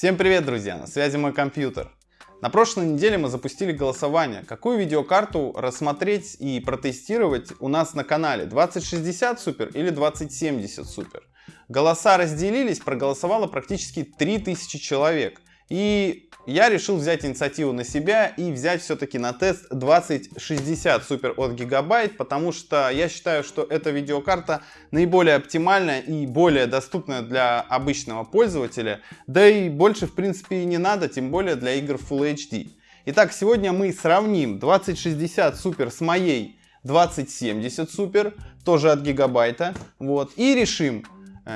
Всем привет, друзья! На связи мой компьютер. На прошлой неделе мы запустили голосование, какую видеокарту рассмотреть и протестировать у нас на канале 2060 Super или 2070 Super. Голоса разделились, проголосовало практически 3000 человек. И я решил взять инициативу на себя и взять все-таки на тест 2060 Super от Gigabyte, потому что я считаю, что эта видеокарта наиболее оптимальная и более доступная для обычного пользователя, да и больше в принципе и не надо, тем более для игр Full HD. Итак, сегодня мы сравним 2060 Super с моей 2070 Super, тоже от Gigabyte, вот, и решим,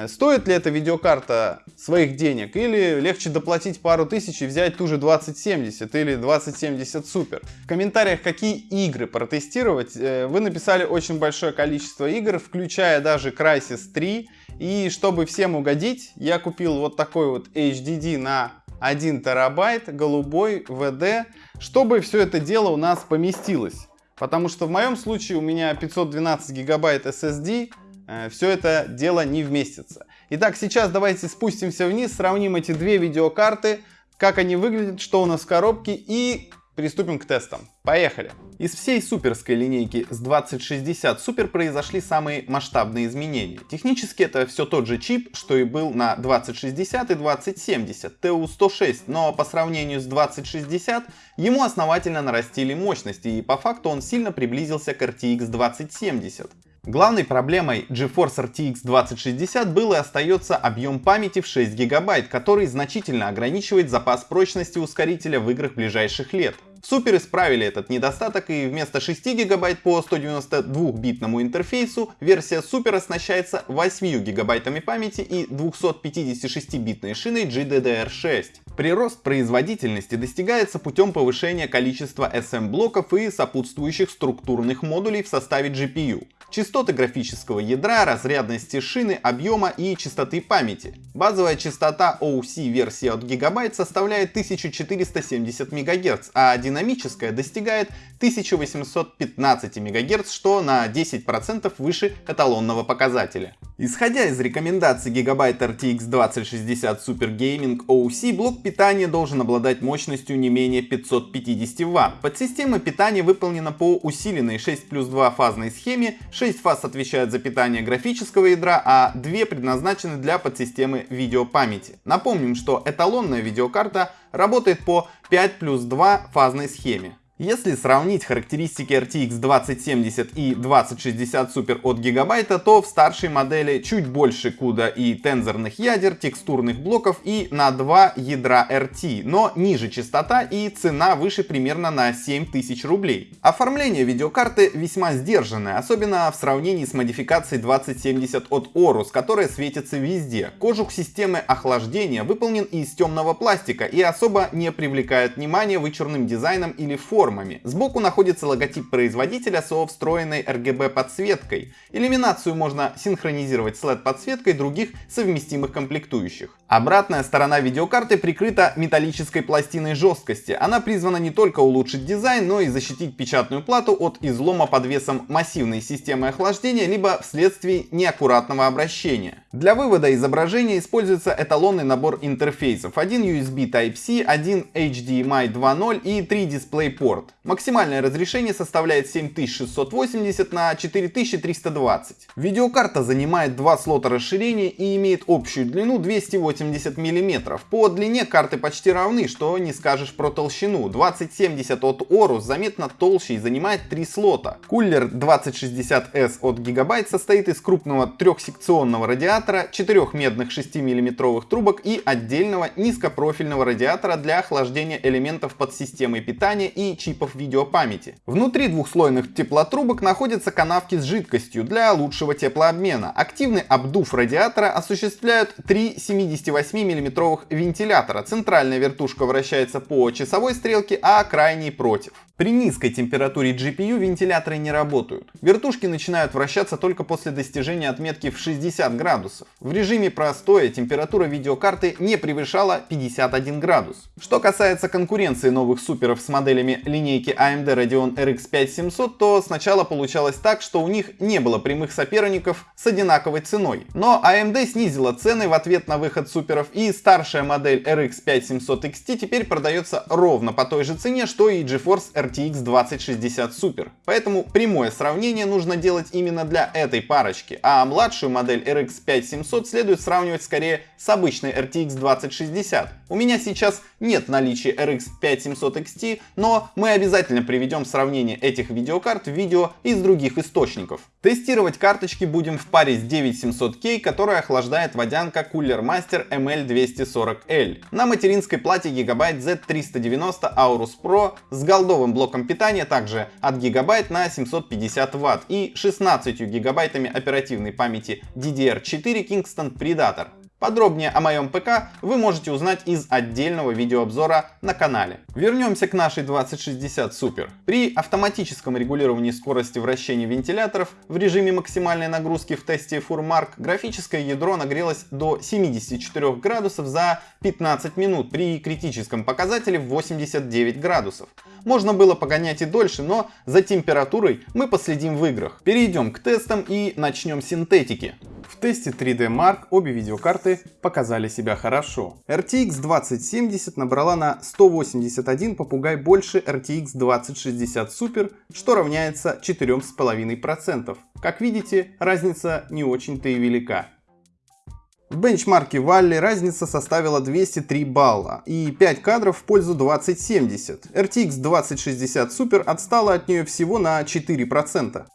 стоит ли эта видеокарта своих денег или легче доплатить пару тысяч и взять ту же 2070 или 2070 Super? В комментариях, какие игры протестировать, э, вы написали очень большое количество игр, включая даже Crysis 3. И чтобы всем угодить, я купил вот такой вот HDD на 1 терабайт, голубой, VD, чтобы все это дело у нас поместилось. Потому что в моем случае у меня 512 гигабайт SSD, Э, все это дело не вместится. Итак, сейчас давайте спустимся вниз, сравним эти две видеокарты, как они выглядят, что у нас в коробке и приступим к тестам. Поехали! Из всей суперской линейки с 2060 Super произошли самые масштабные изменения. Технически это все тот же чип, что и был на 2060 и 2070 TU106, но по сравнению с 2060 ему основательно нарастили мощности и по факту он сильно приблизился к RTX 2070. Главной проблемой GeForce RTX 2060 был и остается объем памяти в 6 гигабайт, который значительно ограничивает запас прочности ускорителя в играх ближайших лет. Супер исправили этот недостаток и вместо 6 гигабайт по 192-битному интерфейсу версия Супер оснащается 8 гигабайтами памяти и 256-битной шиной GDDR6. Прирост производительности достигается путем повышения количества SM-блоков и сопутствующих структурных модулей в составе GPU частоты графического ядра, разрядности шины, объема и частоты памяти. Базовая частота OC версии от Gigabyte составляет 1470 МГц, а динамическая достигает 1815 МГц, что на 10% выше эталонного показателя. Исходя из рекомендаций Gigabyte RTX 2060 Super Gaming OC, блок питания должен обладать мощностью не менее 550 Вт. Подсистема питания выполнена по усиленной 6 плюс 2 фазной схеме, 6 фаз отвечают за питание графического ядра, а 2 предназначены для подсистемы видеопамяти. Напомним, что эталонная видеокарта работает по 5 плюс 2 фазной схеме. Если сравнить характеристики RTX 2070 и 2060 Super от Gigabyte, то в старшей модели чуть больше CUDA и тензорных ядер, текстурных блоков и на 2 ядра RT, но ниже частота и цена выше примерно на 7000 рублей. Оформление видеокарты весьма сдержанное, особенно в сравнении с модификацией 2070 от Orus, которая светится везде. Кожух системы охлаждения выполнен из темного пластика и особо не привлекает внимания вычурным дизайном или формой формами. Сбоку находится логотип производителя со встроенной RGB подсветкой. Иллюминацию можно синхронизировать с LED подсветкой других совместимых комплектующих. Обратная сторона видеокарты прикрыта металлической пластиной жесткости. Она призвана не только улучшить дизайн, но и защитить печатную плату от излома под весом массивной системы охлаждения, либо вследствие неаккуратного обращения. Для вывода изображения используется эталонный набор интерфейсов. Один USB Type-C, один HDMI 2.0 и три DisplayPort. Максимальное разрешение составляет 7680 на 4320. Видеокарта занимает два слота расширения и имеет общую длину 280 80 мм. По длине карты почти равны, что не скажешь про толщину. 2070 от Orus заметно толще и занимает 3 слота. Кулер 2060S от Gigabyte состоит из крупного трехсекционного радиатора, 4 медных 6 мм трубок и отдельного низкопрофильного радиатора для охлаждения элементов под системой питания и чипов видеопамяти. Внутри двухслойных теплотрубок находятся канавки с жидкостью для лучшего теплообмена. Активный обдув радиатора осуществляют 3 70 28-мм вентилятора. Центральная вертушка вращается по часовой стрелке, а крайний против. При низкой температуре GPU вентиляторы не работают. Вертушки начинают вращаться только после достижения отметки в 60 градусов. В режиме простоя температура видеокарты не превышала 51 градус. Что касается конкуренции новых суперов с моделями линейки AMD Radeon RX 5700, то сначала получалось так, что у них не было прямых соперников с одинаковой ценой. Но AMD снизила цены в ответ на выход суперов и старшая модель RX 5700 XT теперь продается ровно по той же цене, что и GeForce RTX 2060 Super. Поэтому прямое сравнение нужно делать именно для этой парочки, а младшую модель RX 5700 следует сравнивать скорее с обычной RTX 2060. У меня сейчас нет наличия RX 5700 XT, но мы обязательно приведем сравнение этих видеокарт в видео из других источников. Тестировать карточки будем в паре с 9700K, которая охлаждает водянка Cooler Master ML240L. На материнской плате Gigabyte Z390 Aorus Pro с голдовым блоком питания также от Gigabyte на 750 Вт и 16 гигабайтами оперативной памяти DDR4 Kingston Predator. Подробнее о моем ПК вы можете узнать из отдельного видеообзора на канале. Вернемся к нашей 2060 Super. При автоматическом регулировании скорости вращения вентиляторов в режиме максимальной нагрузки в тесте Furmark графическое ядро нагрелось до 74 градусов за 15 минут при критическом показателе в 89 градусов. Можно было погонять и дольше, но за температурой мы последим в играх. Перейдем к тестам и начнем с синтетики. В тесте 3D Mark обе видеокарты показали себя хорошо. RTX 2070 набрала на 181 попугай больше RTX 2060 Super, что равняется 4,5%. Как видите, разница не очень-то и велика. В бенчмарке Валли разница составила 203 балла и 5 кадров в пользу 2070. RTX 2060 Super отстала от нее всего на 4%.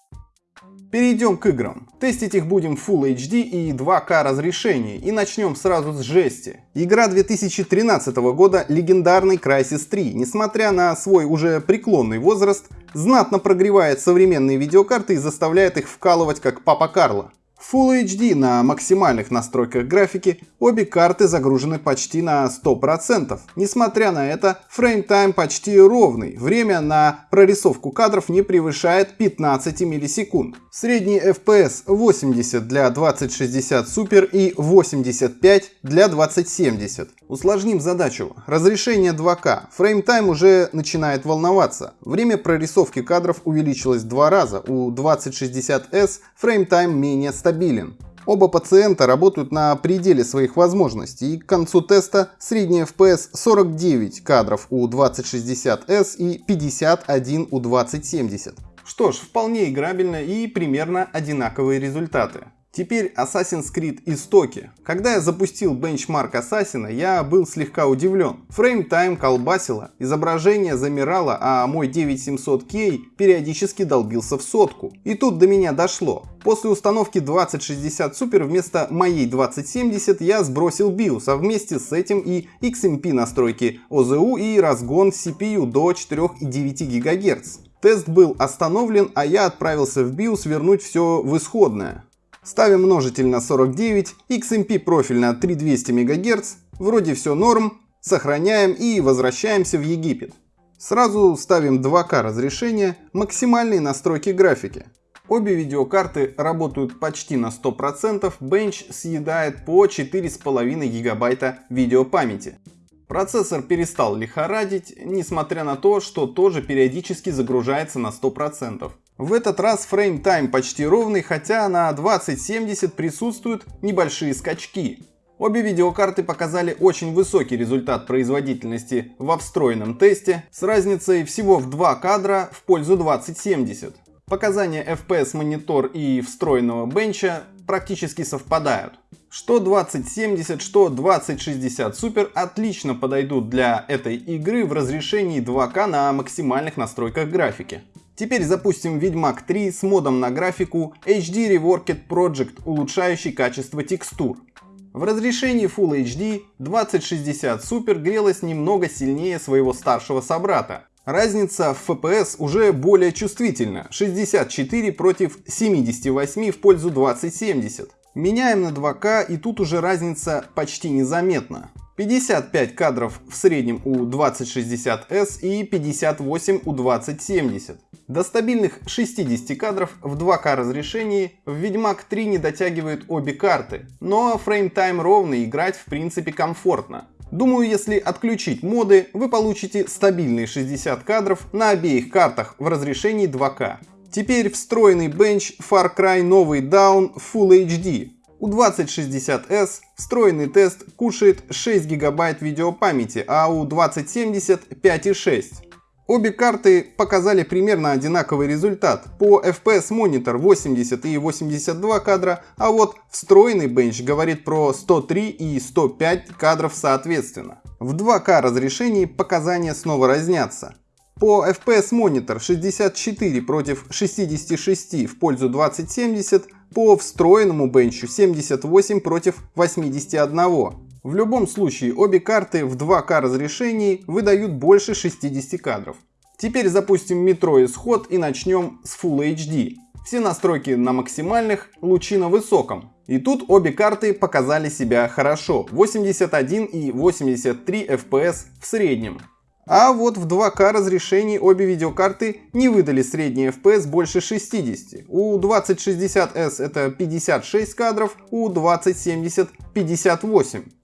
Перейдем к играм. Тестить их будем в Full HD и 2К разрешении, и начнем сразу с жести. Игра 2013 года легендарный Crysis 3, несмотря на свой уже преклонный возраст, знатно прогревает современные видеокарты и заставляет их вкалывать как Папа Карло. Full HD на максимальных настройках графики обе карты загружены почти на 100%. Несмотря на это, фреймтайм почти ровный, время на прорисовку кадров не превышает 15 миллисекунд. Средний FPS 80 для 2060 Super и 85 для 2070. Усложним задачу. Разрешение 2К. Фреймтайм уже начинает волноваться. Время прорисовки кадров увеличилось в два раза. У 2060S фреймтайм менее стабилен. Оба пациента работают на пределе своих возможностей, и к концу теста средний FPS 49 кадров у 2060S и 51 у 2070. Что ж, вполне играбельно и примерно одинаковые результаты. Теперь Assassin's Creed Истоки. Когда я запустил бенчмарк Assassin, я был слегка удивлен. Фреймтайм колбасило, изображение замирало, а мой 9700K периодически долбился в сотку. И тут до меня дошло. После установки 2060 Super вместо моей 2070 я сбросил BIOS, а вместе с этим и XMP настройки OZU и разгон CPU до 4,9 ГГц. Тест был остановлен, а я отправился в BIOS вернуть все в исходное. Ставим множитель на 49, XMP профиль на 3200 МГц, вроде все норм, сохраняем и возвращаемся в Египет. Сразу ставим 2К разрешение, максимальные настройки графики. Обе видеокарты работают почти на 100%, Bench съедает по 4,5 гигабайта видеопамяти. Процессор перестал лихорадить, несмотря на то, что тоже периодически загружается на 100%. В этот раз фрейм-тайм почти ровный, хотя на 2070 присутствуют небольшие скачки. Обе видеокарты показали очень высокий результат производительности во встроенном тесте с разницей всего в 2 кадра в пользу 2070. Показания FPS монитор и встроенного бенча практически совпадают. Что 2070, что 2060 Super отлично подойдут для этой игры в разрешении 2К на максимальных настройках графики. Теперь запустим Ведьмак 3 с модом на графику HD Reworked Project, улучшающий качество текстур. В разрешении Full HD 2060 Super грелась немного сильнее своего старшего собрата. Разница в FPS уже более чувствительна, 64 против 78 в пользу 2070. Меняем на 2К и тут уже разница почти незаметна. 55 кадров в среднем у 2060S и 58 у 2070. До стабильных 60 кадров в 2К разрешении в Ведьмак 3 не дотягивают обе карты, но фреймтайм ровный, играть в принципе комфортно. Думаю, если отключить моды, вы получите стабильные 60 кадров на обеих картах в разрешении 2К. Теперь встроенный бенч Far Cry новый Down Full HD. У 2060S встроенный тест кушает 6 гигабайт видеопамяти, а у 2070 5,6. Обе карты показали примерно одинаковый результат. По FPS монитор 80 и 82 кадра, а вот встроенный бенч говорит про 103 и 105 кадров соответственно. В 2К разрешении показания снова разнятся. По FPS монитор 64 против 66 в пользу 2070, по встроенному бенчу 78 против 81. В любом случае, обе карты в 2К разрешении выдают больше 60 кадров. Теперь запустим метро исход и начнем с Full HD. Все настройки на максимальных, лучи на высоком. И тут обе карты показали себя хорошо, 81 и 83 FPS в среднем. А вот в 2К разрешении обе видеокарты не выдали средний FPS больше 60. У 2060S это 56 кадров, у 2070 58.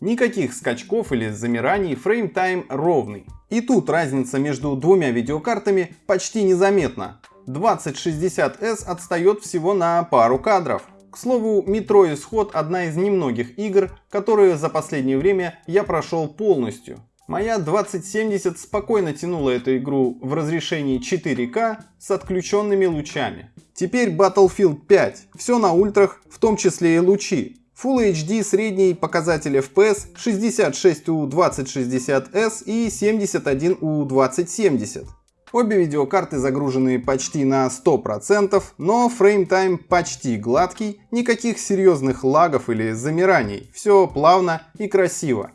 Никаких скачков или замираний, фреймтайм ровный. И тут разница между двумя видеокартами почти незаметна. 2060S отстает всего на пару кадров. К слову, Metro Исход одна из немногих игр, которые за последнее время я прошел полностью. Моя 2070 спокойно тянула эту игру в разрешении 4К с отключенными лучами. Теперь Battlefield 5. Все на ультрах, в том числе и лучи. Full HD средний показатель FPS 66 у 2060S и 71 у 2070. Обе видеокарты загружены почти на 100%, но фреймтайм почти гладкий, никаких серьезных лагов или замираний, все плавно и красиво.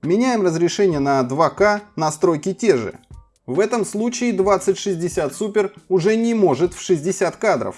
Меняем разрешение на 2К, настройки те же. В этом случае 2060 Super уже не может в 60 кадров,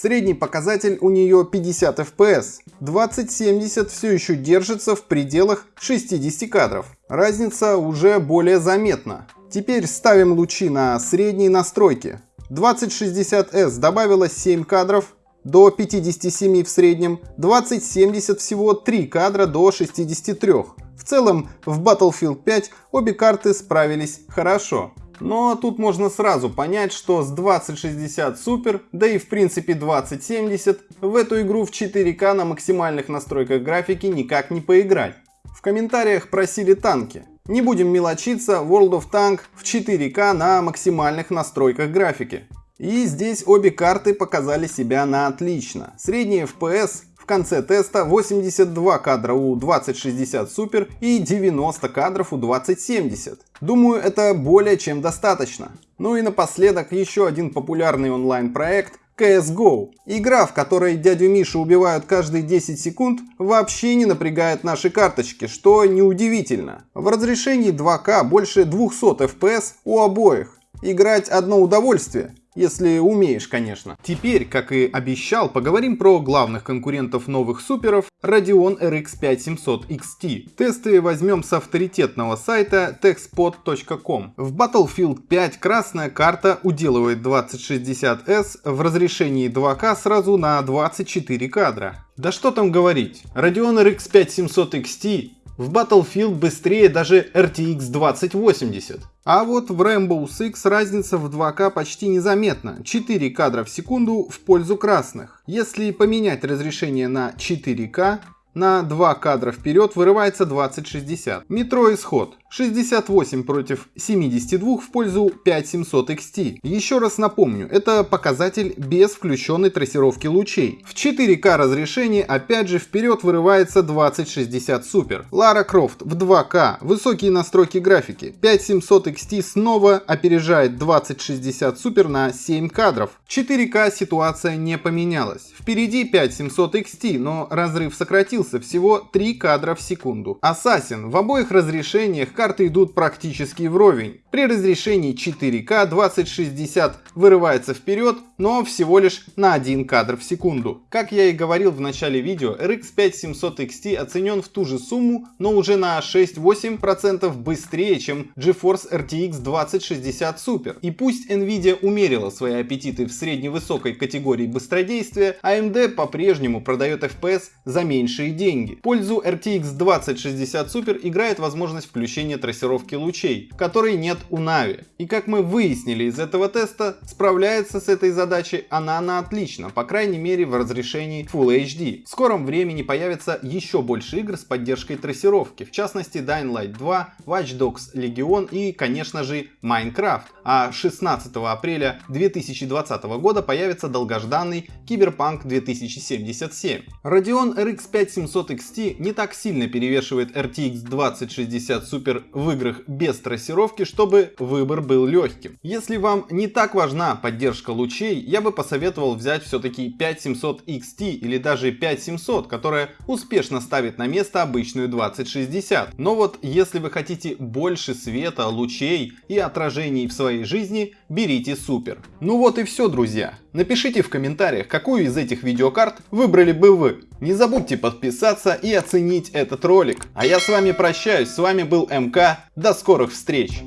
Средний показатель у нее 50 FPS. 2070 все еще держится в пределах 60 кадров. Разница уже более заметна. Теперь ставим лучи на средние настройки. 2060S добавила 7 кадров до 57 в среднем, 2070 всего 3 кадра до 63. В целом в Battlefield 5 обе карты справились хорошо. Но тут можно сразу понять, что с 2060 Super, да и в принципе 2070, в эту игру в 4К на максимальных настройках графики никак не поиграть. В комментариях просили танки. Не будем мелочиться, World of Tank в 4К на максимальных настройках графики. И здесь обе карты показали себя на отлично. Средний FPS конце теста 82 кадра у 2060 Super и 90 кадров у 2070. Думаю, это более чем достаточно. Ну и напоследок еще один популярный онлайн-проект CSGO. Игра, в которой дядю Мишу убивают каждые 10 секунд, вообще не напрягает наши карточки, что неудивительно. В разрешении 2К больше 200 FPS у обоих. Играть одно удовольствие. Если умеешь, конечно. Теперь, как и обещал, поговорим про главных конкурентов новых суперов Radeon RX 5700 XT. Тесты возьмем с авторитетного сайта techspot.com. В Battlefield 5 красная карта уделывает 2060S в разрешении 2К сразу на 24 кадра. Да что там говорить, Radeon RX 5700 XT в Battlefield быстрее даже RTX 2080. А вот в Rainbow Six разница в 2К почти незаметна, 4 кадра в секунду в пользу красных. Если поменять разрешение на 4К, на 2 кадра вперед вырывается 2060. Метро исход. 68 против 72 в пользу 5700 XT. Еще раз напомню, это показатель без включенной трассировки лучей. В 4К разрешении опять же вперед вырывается 2060 Super. Лара Крофт в 2К, высокие настройки графики. 5700 XT снова опережает 2060 Super на 7 кадров. 4К ситуация не поменялась. Впереди 5700 XT, но разрыв сократился всего 3 кадра в секунду. Assassin в обоих разрешениях карты идут практически вровень. При разрешении 4К 2060 вырывается вперед, но всего лишь на один кадр в секунду. Как я и говорил в начале видео, RX 5700 XT оценен в ту же сумму, но уже на 6-8% быстрее, чем GeForce RTX 2060 Super. И пусть Nvidia умерила свои аппетиты в средневысокой категории быстродействия, AMD по-прежнему продает FPS за меньшие деньги. Пользу RTX 2060 Super играет возможность включения трассировки лучей, которой нет у Navi. И как мы выяснили из этого теста, справляется с этой задачей она на отлично, по крайней мере в разрешении Full HD. В скором времени появится еще больше игр с поддержкой трассировки, в частности Dying Light 2, Watch Dogs Legion и, конечно же, Minecraft. А 16 апреля 2020 года появится долгожданный Cyberpunk 2077. Radeon RX 5700 XT не так сильно перевешивает RTX 2060 Super в играх без трассировки, чтобы выбор был легким. Если вам не так важна поддержка лучей, я бы посоветовал взять все-таки 5700 XT или даже 5700, которая успешно ставит на место обычную 2060. Но вот если вы хотите больше света, лучей и отражений в своей жизни, берите супер. Ну вот и все, друзья. Напишите в комментариях, какую из этих видеокарт выбрали бы вы. Не забудьте подписаться и оценить этот ролик. А я с вами прощаюсь, с вами был МК, до скорых встреч!